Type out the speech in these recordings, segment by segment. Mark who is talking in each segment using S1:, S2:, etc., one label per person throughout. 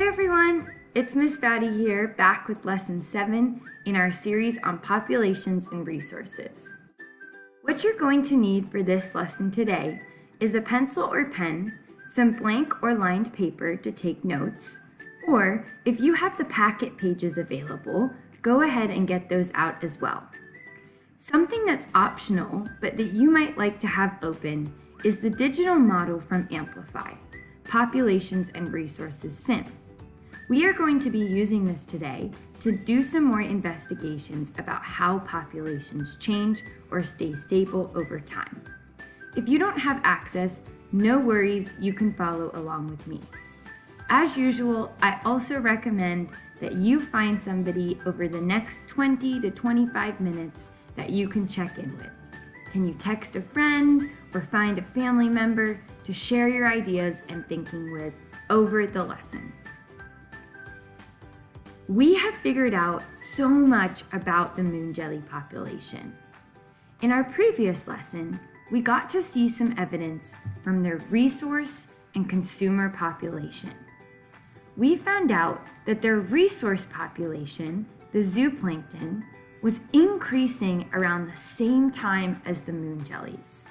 S1: Hey everyone, it's Miss Batty here, back with lesson 7 in our series on populations and resources. What you're going to need for this lesson today is a pencil or pen, some blank or lined paper to take notes, or if you have the packet pages available, go ahead and get those out as well. Something that's optional, but that you might like to have open, is the digital model from Amplify, Populations and Resources SIM. We are going to be using this today to do some more investigations about how populations change or stay stable over time. If you don't have access, no worries, you can follow along with me. As usual, I also recommend that you find somebody over the next 20 to 25 minutes that you can check in with. Can you text a friend or find a family member to share your ideas and thinking with over the lesson? We have figured out so much about the moon jelly population. In our previous lesson, we got to see some evidence from their resource and consumer population. We found out that their resource population, the zooplankton, was increasing around the same time as the moon jellies.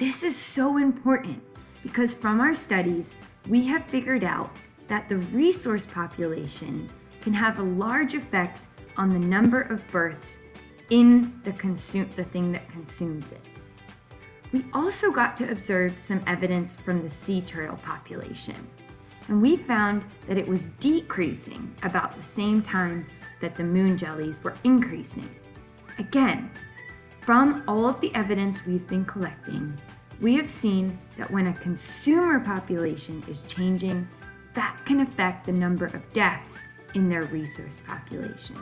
S1: This is so important because from our studies, we have figured out that the resource population can have a large effect on the number of births in the, consume, the thing that consumes it. We also got to observe some evidence from the sea turtle population, and we found that it was decreasing about the same time that the moon jellies were increasing. Again, from all of the evidence we've been collecting, we have seen that when a consumer population is changing, that can affect the number of deaths in their resource population.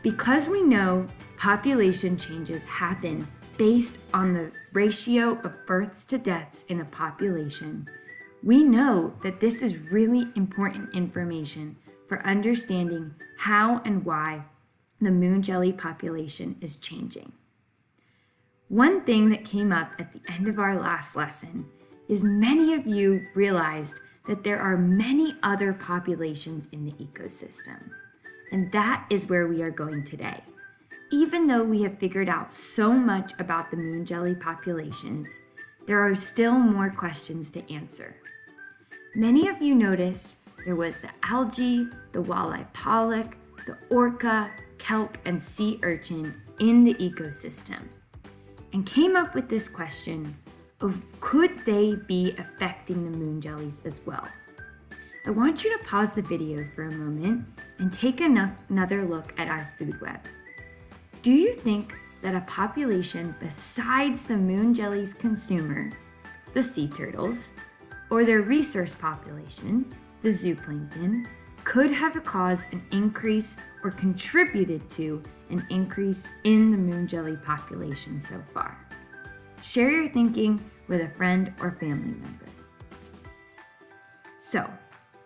S1: Because we know population changes happen based on the ratio of births to deaths in a population, we know that this is really important information for understanding how and why the moon jelly population is changing. One thing that came up at the end of our last lesson is many of you realized that there are many other populations in the ecosystem. And that is where we are going today. Even though we have figured out so much about the moon jelly populations, there are still more questions to answer. Many of you noticed there was the algae, the walleye pollock, the orca, kelp, and sea urchin in the ecosystem and came up with this question could they be affecting the moon jellies as well? I want you to pause the video for a moment and take another look at our food web. Do you think that a population besides the moon jellies consumer, the sea turtles, or their resource population, the zooplankton, could have caused an increase or contributed to an increase in the moon jelly population so far? Share your thinking with a friend or family member. So,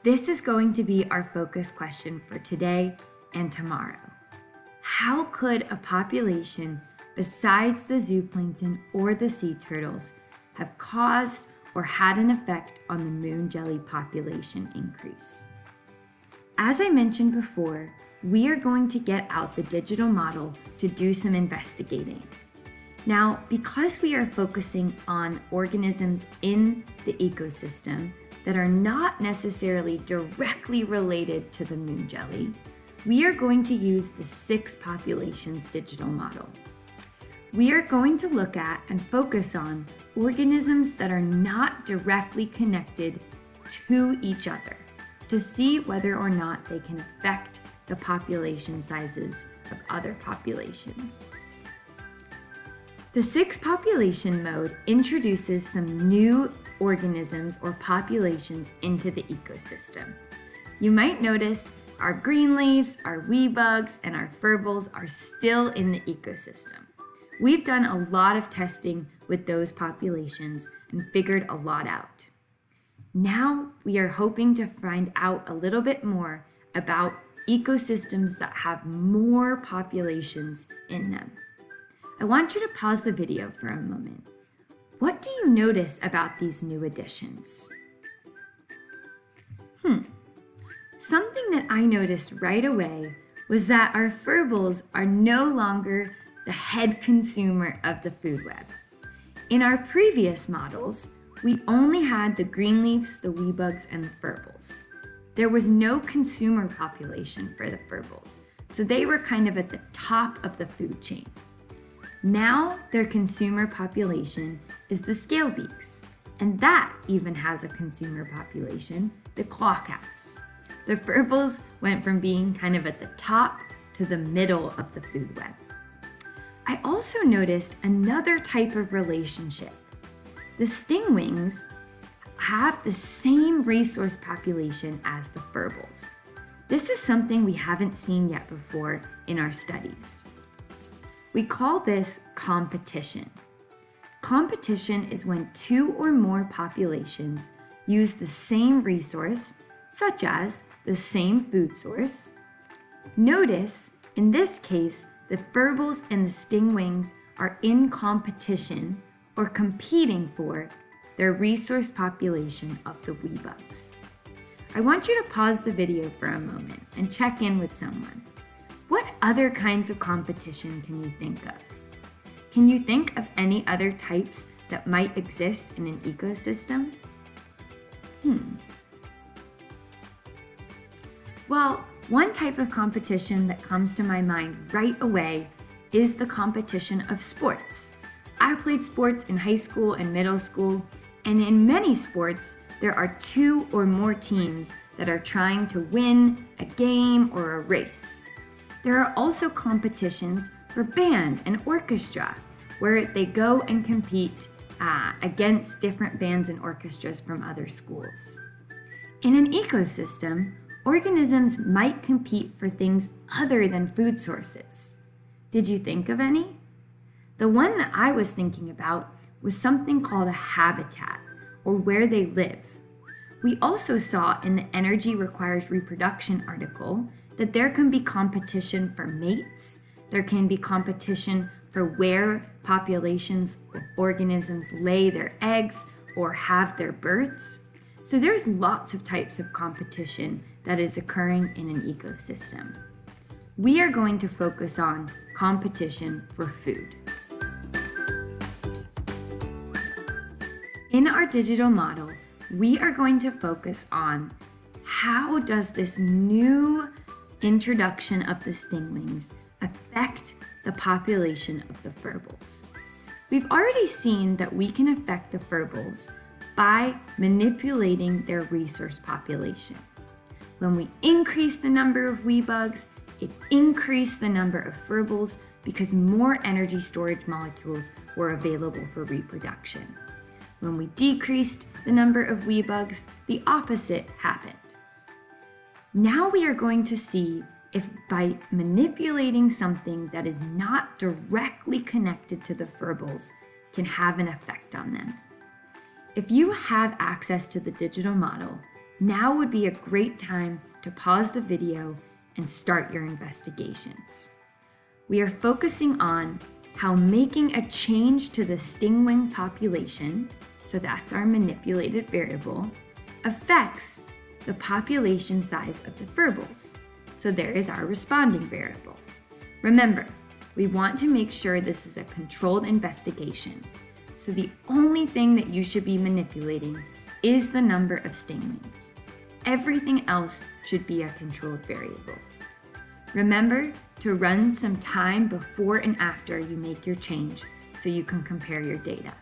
S1: this is going to be our focus question for today and tomorrow. How could a population besides the zooplankton or the sea turtles have caused or had an effect on the moon jelly population increase? As I mentioned before, we are going to get out the digital model to do some investigating. Now, because we are focusing on organisms in the ecosystem that are not necessarily directly related to the moon jelly, we are going to use the six populations digital model. We are going to look at and focus on organisms that are not directly connected to each other to see whether or not they can affect the population sizes of other populations. The six population mode introduces some new organisms or populations into the ecosystem. You might notice our green leaves, our wee bugs, and our furbles are still in the ecosystem. We've done a lot of testing with those populations and figured a lot out. Now we are hoping to find out a little bit more about ecosystems that have more populations in them. I want you to pause the video for a moment. What do you notice about these new additions? Hmm, something that I noticed right away was that our furbles are no longer the head consumer of the food web. In our previous models, we only had the green leaves, the wee bugs, and the furbles. There was no consumer population for the furbles, so they were kind of at the top of the food chain. Now their consumer population is the scalebeaks, and that even has a consumer population, the clawcats. The furbles went from being kind of at the top to the middle of the food web. I also noticed another type of relationship. The stingwings have the same resource population as the furbles. This is something we haven't seen yet before in our studies. We call this competition. Competition is when two or more populations use the same resource, such as the same food source. Notice, in this case, the furbles and the stingwings are in competition or competing for their resource population of the weebugs. I want you to pause the video for a moment and check in with someone. What other kinds of competition can you think of? Can you think of any other types that might exist in an ecosystem? Hmm. Well, one type of competition that comes to my mind right away is the competition of sports. I played sports in high school and middle school, and in many sports, there are two or more teams that are trying to win a game or a race. There are also competitions for band and orchestra, where they go and compete uh, against different bands and orchestras from other schools. In an ecosystem, organisms might compete for things other than food sources. Did you think of any? The one that I was thinking about was something called a habitat or where they live. We also saw in the Energy Requires Reproduction article that there can be competition for mates, there can be competition for where populations organisms lay their eggs or have their births. So there's lots of types of competition that is occurring in an ecosystem. We are going to focus on competition for food. In our digital model, we are going to focus on how does this new introduction of the stingwings affect the population of the furbles? We've already seen that we can affect the furbles by manipulating their resource population. When we increase the number of wee bugs, it increased the number of furbles because more energy storage molecules were available for reproduction. When we decreased the number of wee bugs, the opposite happened. Now we are going to see if by manipulating something that is not directly connected to the furbles can have an effect on them. If you have access to the digital model, now would be a great time to pause the video and start your investigations. We are focusing on how making a change to the stingwing population so that's our manipulated variable, affects the population size of the furbles. So there is our responding variable. Remember, we want to make sure this is a controlled investigation. So the only thing that you should be manipulating is the number of stingwings. Everything else should be a controlled variable. Remember to run some time before and after you make your change so you can compare your data.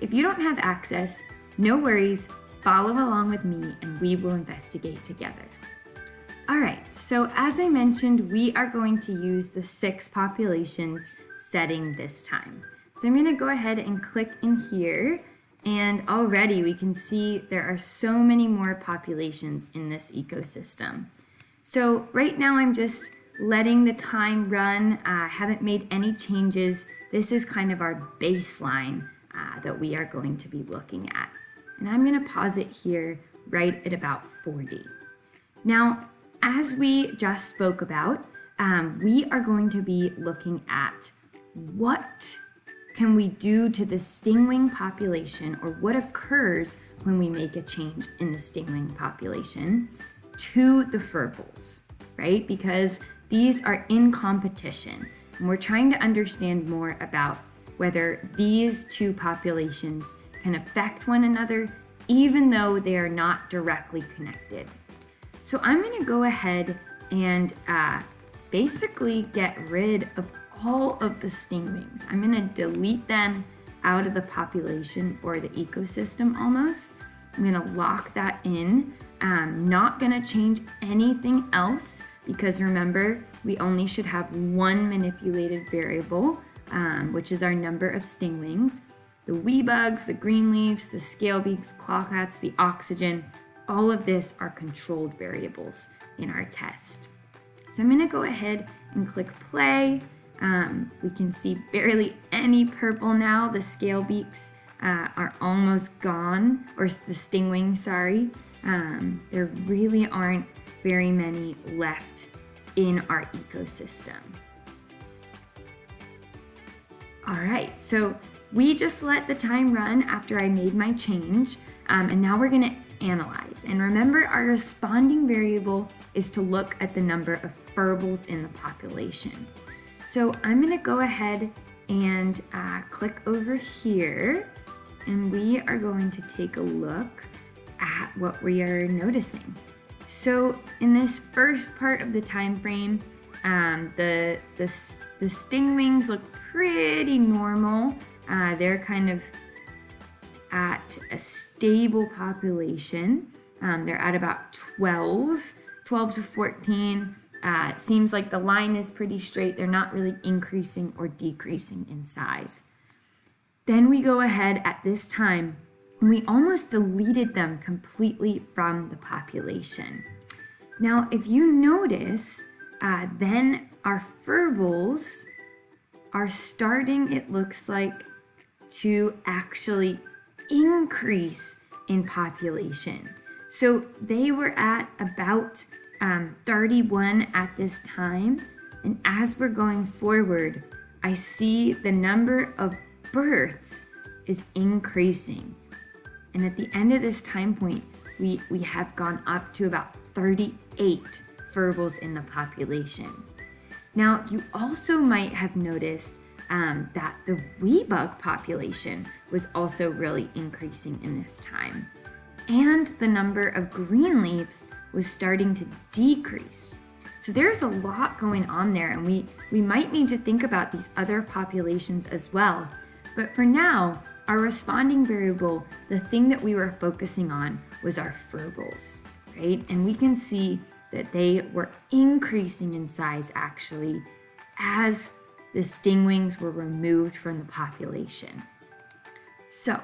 S1: If you don't have access, no worries, follow along with me and we will investigate together. All right, so as I mentioned, we are going to use the six populations setting this time. So I'm gonna go ahead and click in here and already we can see there are so many more populations in this ecosystem. So right now I'm just letting the time run. I uh, haven't made any changes. This is kind of our baseline uh, that we are going to be looking at. And I'm going to pause it here right at about 40. Now, as we just spoke about, um, we are going to be looking at what can we do to the stingwing population or what occurs when we make a change in the stingwing population to the furbles, right? Because these are in competition. And we're trying to understand more about whether these two populations can affect one another even though they are not directly connected. So I'm gonna go ahead and uh, basically get rid of all of the stingwings. I'm gonna delete them out of the population or the ecosystem almost. I'm gonna lock that in. I'm not gonna change anything else because remember, we only should have one manipulated variable, um, which is our number of stingwings. The wee bugs, the green leaves, the scale beaks, clawcats, the oxygen, all of this are controlled variables in our test. So I'm gonna go ahead and click play. Um, we can see barely any purple now. The scale beaks uh, are almost gone, or the stingwing, sorry. Um, there really aren't very many left in our ecosystem. All right, so we just let the time run after I made my change, um, and now we're gonna analyze. And remember, our responding variable is to look at the number of furbles in the population. So I'm gonna go ahead and uh, click over here, and we are going to take a look at what we are noticing. So in this first part of the time frame, um, the, the, the stingwings look pretty normal. Uh, they're kind of at a stable population. Um, they're at about 12, 12 to 14. Uh, it seems like the line is pretty straight. They're not really increasing or decreasing in size. Then we go ahead at this time and we almost deleted them completely from the population. Now, if you notice, uh, then our furbles are starting, it looks like, to actually increase in population. So they were at about um, 31 at this time. And as we're going forward, I see the number of births is increasing. And at the end of this time point, we, we have gone up to about 38 furbles in the population. Now, you also might have noticed um, that the wee bug population was also really increasing in this time. And the number of green leaves was starting to decrease. So there's a lot going on there and we, we might need to think about these other populations as well. But for now, our responding variable, the thing that we were focusing on was our furbles, right? And we can see that they were increasing in size actually as the stingwings were removed from the population. So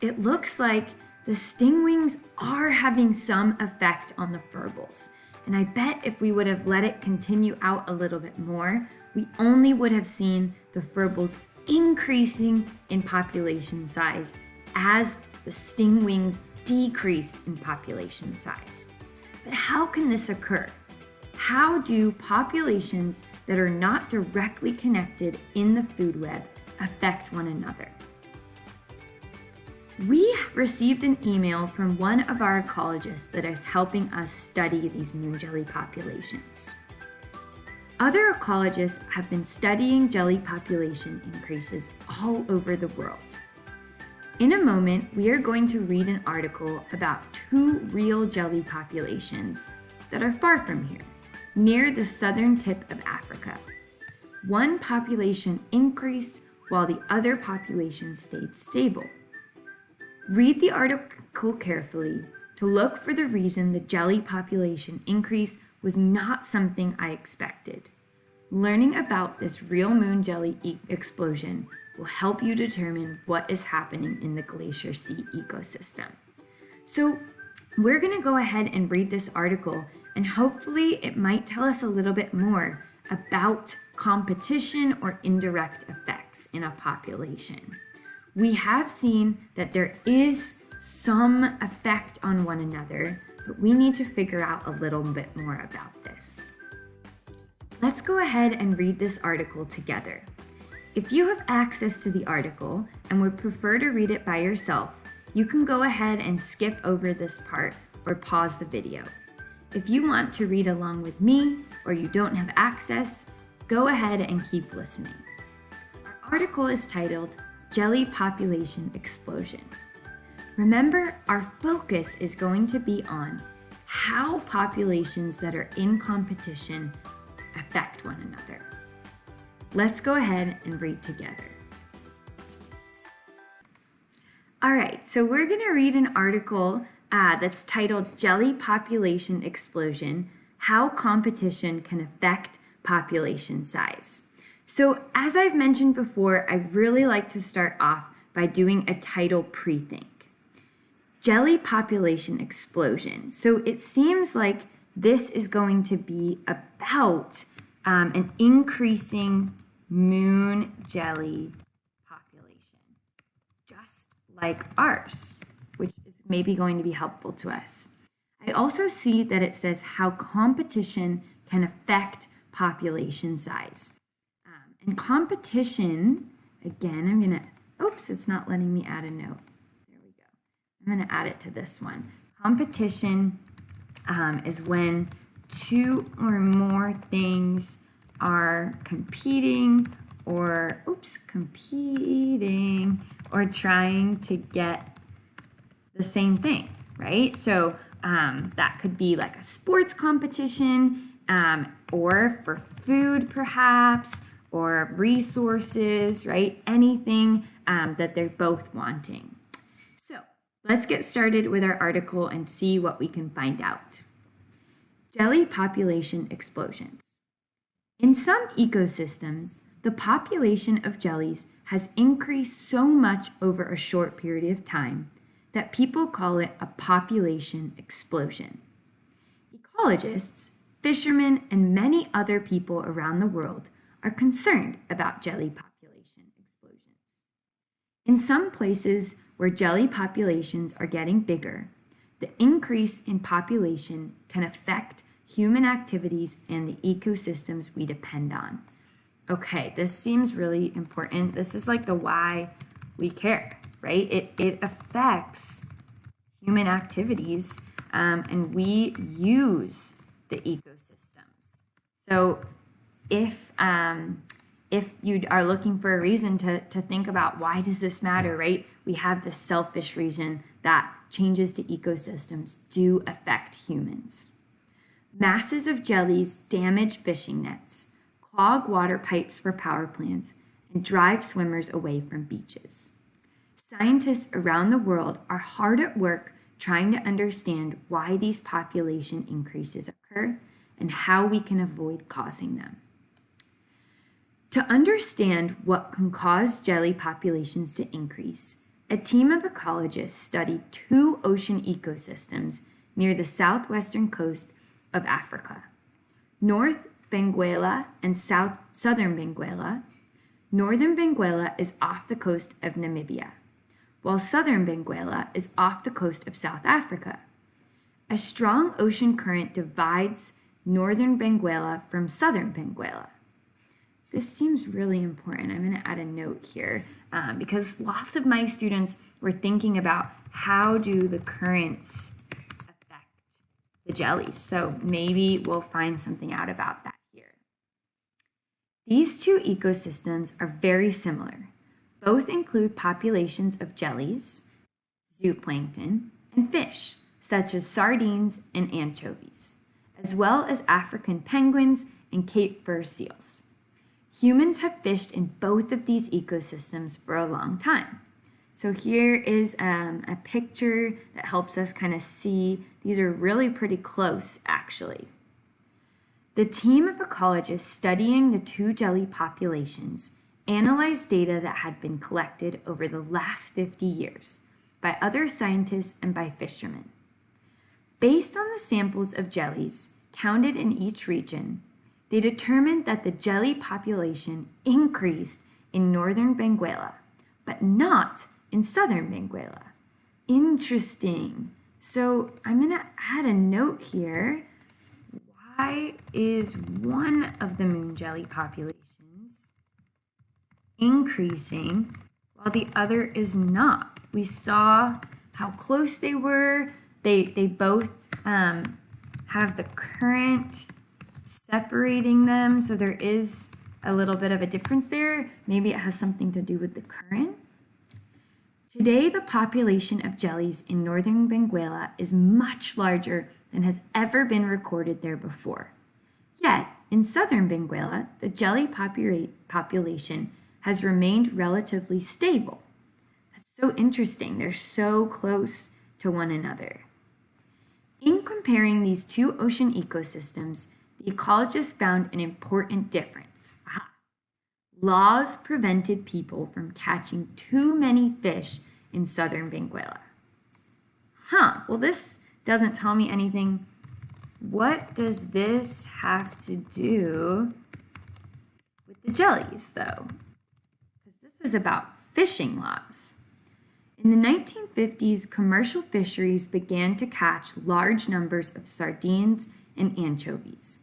S1: it looks like the stingwings are having some effect on the furbles. And I bet if we would have let it continue out a little bit more, we only would have seen the furbles increasing in population size as the stingwings decreased in population size. But how can this occur? How do populations that are not directly connected in the food web affect one another? We received an email from one of our ecologists that is helping us study these moon jelly populations. Other ecologists have been studying jelly population increases all over the world. In a moment, we are going to read an article about two real jelly populations that are far from here, near the southern tip of Africa. One population increased while the other population stayed stable. Read the article carefully to look for the reason the jelly population increase was not something I expected. Learning about this real moon jelly e explosion will help you determine what is happening in the Glacier Sea ecosystem. So we're gonna go ahead and read this article and hopefully it might tell us a little bit more about competition or indirect effects in a population. We have seen that there is some effect on one another, but we need to figure out a little bit more about this. Let's go ahead and read this article together. If you have access to the article and would prefer to read it by yourself, you can go ahead and skip over this part or pause the video. If you want to read along with me or you don't have access, go ahead and keep listening. Our article is titled Jelly Population Explosion. Remember, our focus is going to be on how populations that are in competition affect one another. Let's go ahead and read together. All right, so we're going to read an article uh, that's titled Jelly Population Explosion How Competition Can Affect Population Size. So, as I've mentioned before, I really like to start off by doing a title pre think. Jelly population explosion. So, it seems like this is going to be about um, an increasing moon jelly population, just like ours, which maybe going to be helpful to us. I also see that it says how competition can affect population size. Um, and competition, again, I'm going to, oops, it's not letting me add a note. There we go. I'm going to add it to this one. Competition um, is when two or more things are competing or, oops, competing or trying to get the same thing, right? So um, that could be like a sports competition um, or for food perhaps or resources, right? Anything um, that they're both wanting. So let's get started with our article and see what we can find out. Jelly population explosions. In some ecosystems, the population of jellies has increased so much over a short period of time that people call it a population explosion. Ecologists, fishermen, and many other people around the world are concerned about jelly population explosions. In some places where jelly populations are getting bigger, the increase in population can affect human activities and the ecosystems we depend on, okay, this seems really important. This is like the why we care, right? It, it affects human activities um, and we use the ecosystems. So if, um, if you are looking for a reason to, to think about why does this matter, right? We have the selfish reason that changes to ecosystems do affect humans. Masses of jellies damage fishing nets clog water pipes for power plants, and drive swimmers away from beaches. Scientists around the world are hard at work trying to understand why these population increases occur and how we can avoid causing them. To understand what can cause jelly populations to increase, a team of ecologists studied two ocean ecosystems near the southwestern coast of Africa. North Benguela, and south, southern Benguela. Northern Benguela is off the coast of Namibia, while southern Benguela is off the coast of South Africa. A strong ocean current divides northern Benguela from southern Benguela. This seems really important. I'm going to add a note here um, because lots of my students were thinking about how do the currents affect the jellies. So maybe we'll find something out about that. Here. These two ecosystems are very similar. Both include populations of jellies, zooplankton, and fish, such as sardines and anchovies, as well as African penguins and Cape fur seals. Humans have fished in both of these ecosystems for a long time. So here is um, a picture that helps us kind of see, these are really pretty close actually. The team of ecologists studying the two jelly populations analyzed data that had been collected over the last 50 years by other scientists and by fishermen. Based on the samples of jellies counted in each region, they determined that the jelly population increased in northern Benguela, but not in southern Benguela. Interesting. So I'm going to add a note here why is one of the moon jelly populations increasing while the other is not? We saw how close they were. They, they both um, have the current separating them. So there is a little bit of a difference there. Maybe it has something to do with the current. Today, the population of jellies in northern Benguela is much larger than has ever been recorded there before. Yet, in southern Benguela, the jelly popula population has remained relatively stable. That's so interesting. They're so close to one another. In comparing these two ocean ecosystems, the ecologists found an important difference. Aha. Laws prevented people from catching too many fish in southern Benguela. Huh, well this doesn't tell me anything. What does this have to do with the jellies though? This is about fishing laws. In the 1950s, commercial fisheries began to catch large numbers of sardines and anchovies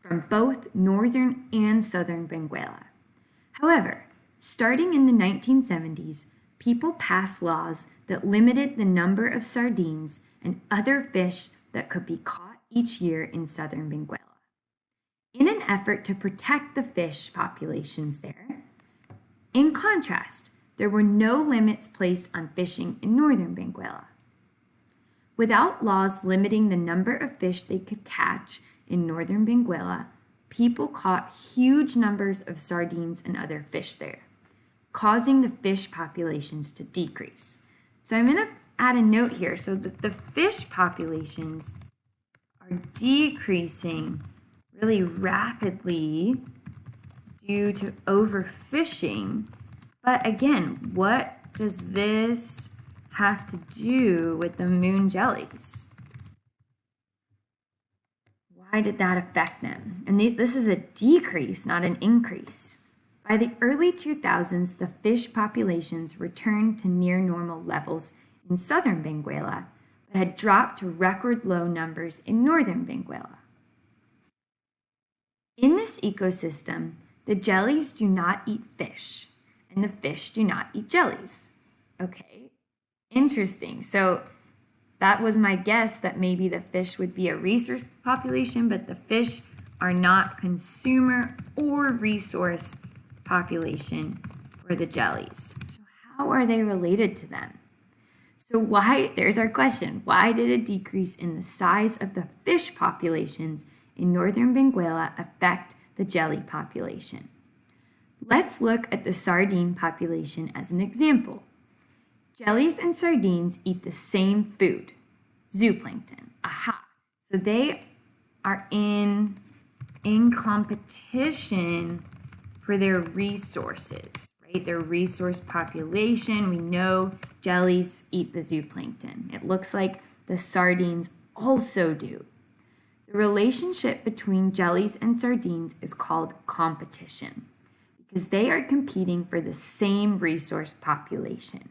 S1: from both northern and southern Benguela. However, starting in the 1970s, people passed laws that limited the number of sardines and other fish that could be caught each year in southern Benguela. In an effort to protect the fish populations there, in contrast, there were no limits placed on fishing in northern Benguela. Without laws limiting the number of fish they could catch in northern Benguela, people caught huge numbers of sardines and other fish there, causing the fish populations to decrease. So I'm going to add a note here so that the fish populations are decreasing really rapidly due to overfishing. But again, what does this have to do with the moon jellies? Why did that affect them? And they, this is a decrease, not an increase. By the early 2000s, the fish populations returned to near normal levels in southern Benguela, but had dropped to record low numbers in northern Benguela. In this ecosystem, the jellies do not eat fish, and the fish do not eat jellies. Okay, interesting. So that was my guess that maybe the fish would be a resource population, but the fish are not consumer or resource population for the jellies. So how are they related to them? So why, there's our question, why did a decrease in the size of the fish populations in northern Benguela affect the jelly population? Let's look at the sardine population as an example. Jellies and sardines eat the same food, zooplankton. Aha. So they are in, in competition for their resources, right? Their resource population. We know jellies eat the zooplankton. It looks like the sardines also do. The relationship between jellies and sardines is called competition because they are competing for the same resource population.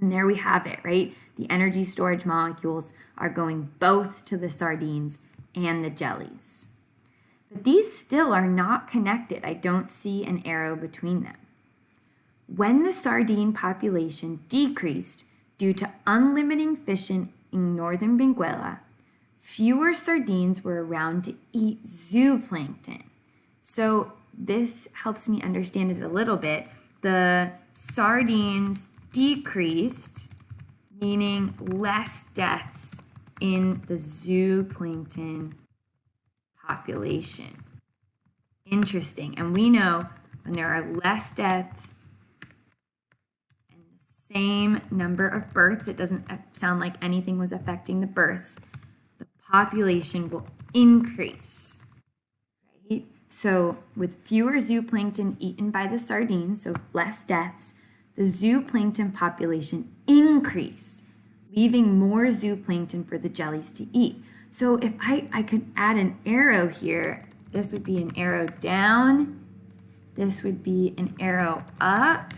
S1: And there we have it, right? The energy storage molecules are going both to the sardines and the jellies. But these still are not connected. I don't see an arrow between them. When the sardine population decreased due to unlimiting fishing in northern Benguela, fewer sardines were around to eat zooplankton. So this helps me understand it a little bit. The sardines decreased, meaning less deaths in the zooplankton population. Interesting. And we know when there are less deaths and the same number of births, it doesn't uh, sound like anything was affecting the births, population will increase. Right? So with fewer zooplankton eaten by the sardines, so less deaths, the zooplankton population increased, leaving more zooplankton for the jellies to eat. So if I, I could add an arrow here, this would be an arrow down, this would be an arrow up,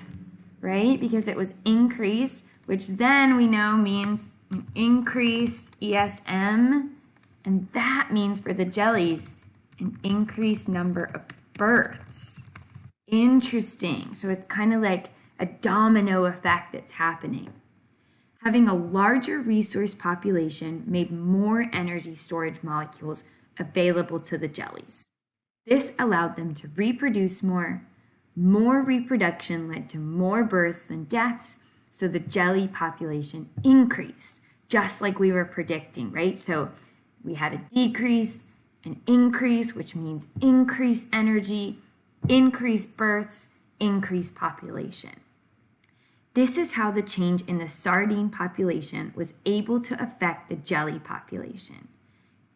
S1: right? Because it was increased, which then we know means increased ESM, and that means for the jellies, an increased number of births. Interesting. So it's kind of like a domino effect that's happening. Having a larger resource population made more energy storage molecules available to the jellies. This allowed them to reproduce more. More reproduction led to more births and deaths, so the jelly population increased, just like we were predicting, right? So we had a decrease, an increase, which means increased energy, increased births, increased population. This is how the change in the sardine population was able to affect the jelly population.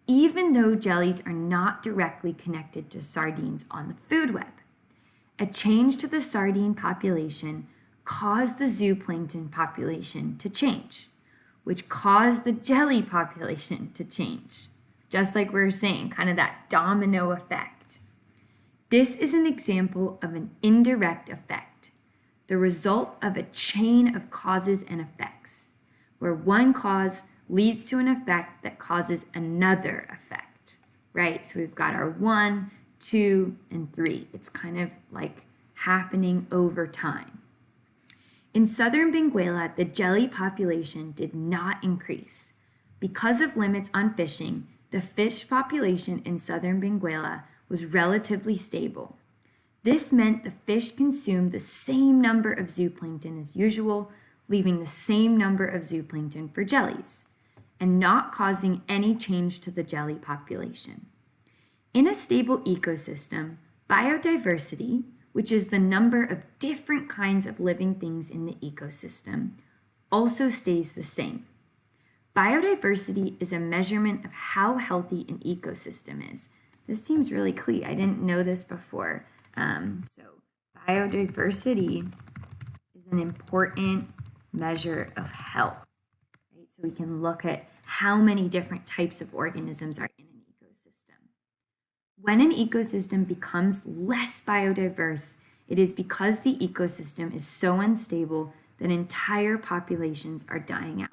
S1: Even though jellies are not directly connected to sardines on the food web, a change to the sardine population caused the zooplankton population to change, which caused the jelly population to change. Just like we were saying, kind of that domino effect. This is an example of an indirect effect, the result of a chain of causes and effects, where one cause leads to an effect that causes another effect, right? So we've got our one, two, and three. It's kind of like happening over time. In southern Benguela, the jelly population did not increase. Because of limits on fishing, the fish population in southern Benguela was relatively stable. This meant the fish consumed the same number of zooplankton as usual, leaving the same number of zooplankton for jellies, and not causing any change to the jelly population. In a stable ecosystem, biodiversity, which is the number of different kinds of living things in the ecosystem, also stays the same. Biodiversity is a measurement of how healthy an ecosystem is. This seems really clear. I didn't know this before. Um, so biodiversity is an important measure of health. Right? So we can look at how many different types of organisms are. When an ecosystem becomes less biodiverse, it is because the ecosystem is so unstable that entire populations are dying out.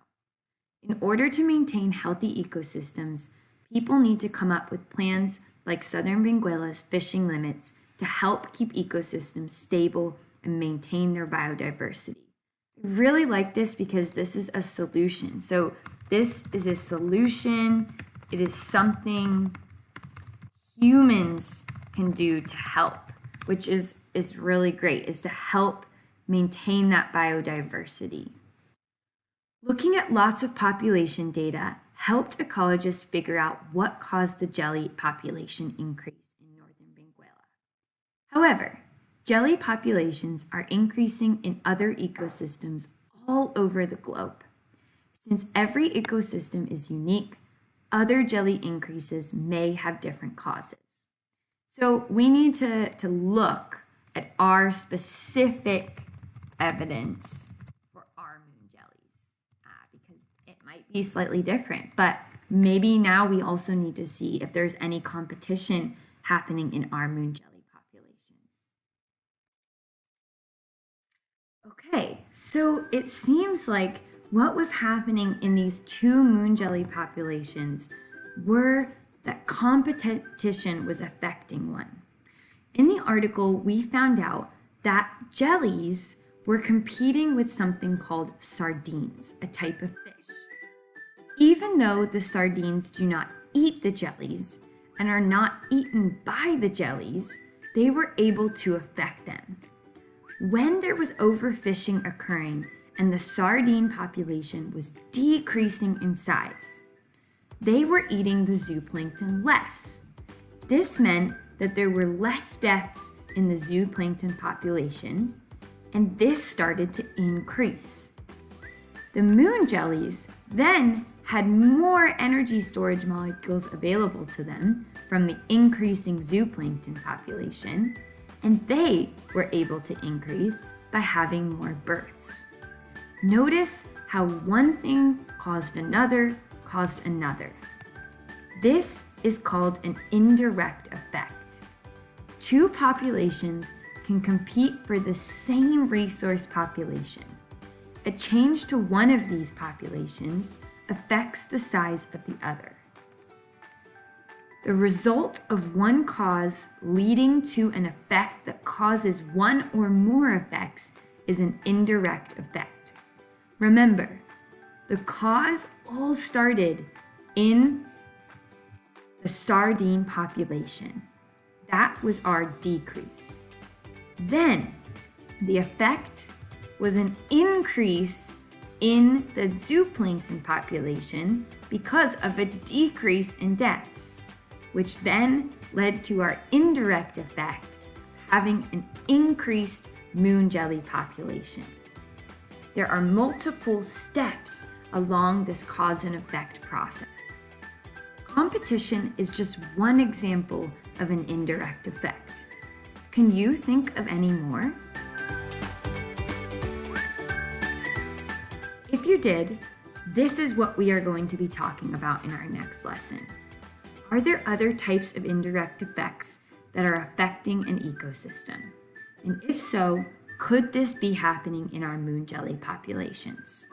S1: In order to maintain healthy ecosystems, people need to come up with plans like Southern Benguela's fishing limits to help keep ecosystems stable and maintain their biodiversity. I really like this because this is a solution. So this is a solution. It is something humans can do to help, which is, is really great, is to help maintain that biodiversity. Looking at lots of population data helped ecologists figure out what caused the jelly population increase in northern Benguela. However, jelly populations are increasing in other ecosystems all over the globe. Since every ecosystem is unique, other jelly increases may have different causes. So we need to, to look at our specific evidence for our moon jellies uh, because it might be slightly different. But maybe now we also need to see if there's any competition happening in our moon jelly populations. Okay, so it seems like what was happening in these two moon jelly populations were that competition was affecting one. In the article, we found out that jellies were competing with something called sardines, a type of fish. Even though the sardines do not eat the jellies and are not eaten by the jellies, they were able to affect them. When there was overfishing occurring and the sardine population was decreasing in size, they were eating the zooplankton less. This meant that there were less deaths in the zooplankton population, and this started to increase. The moon jellies then had more energy storage molecules available to them from the increasing zooplankton population, and they were able to increase by having more births. Notice how one thing caused another caused another. This is called an indirect effect. Two populations can compete for the same resource population. A change to one of these populations affects the size of the other. The result of one cause leading to an effect that causes one or more effects is an indirect effect. Remember, the cause all started in the sardine population. That was our decrease. Then the effect was an increase in the zooplankton population because of a decrease in deaths, which then led to our indirect effect, having an increased moon jelly population. There are multiple steps along this cause and effect process. Competition is just one example of an indirect effect. Can you think of any more? If you did, this is what we are going to be talking about in our next lesson. Are there other types of indirect effects that are affecting an ecosystem? And if so, could this be happening in our moon jelly populations?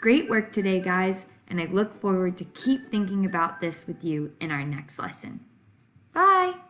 S1: Great work today, guys, and I look forward to keep thinking about this with you in our next lesson. Bye!